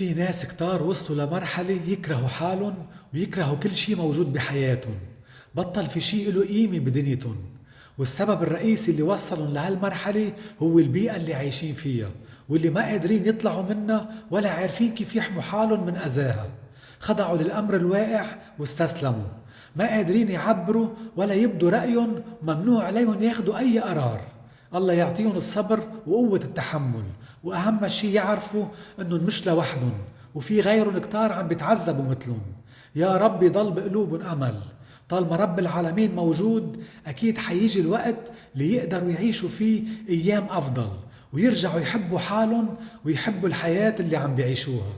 في ناس كتار وصلوا لمرحلة يكرهوا حالهم ويكرهوا كل شي موجود بحياتهم. بطل في شي له قيمة بدنيتهم. والسبب الرئيسي اللي وصلهم لهالمرحلة هو البيئة اللي عايشين فيها واللي ما قادرين يطلعوا منها ولا عارفين كيف يحموا حالهم من أذاها. خضعوا للأمر الواقع واستسلموا. ما قادرين يعبروا ولا يبدوا رأيهم ممنوع عليهم ياخدوا أي قرار. الله يعطيهم الصبر وقوة التحمل. وأهم شيء يعرفوا أنهم مش لوحدهم وفي غيرهم كتار عم بيتعذبوا مثلهم. يا رب يضل بقلوبهم أمل. طالما رب العالمين موجود أكيد حيجي الوقت ليقدروا يعيشوا فيه أيام أفضل ويرجعوا يحبوا حالهم ويحبوا الحياة اللي عم بيعيشوها.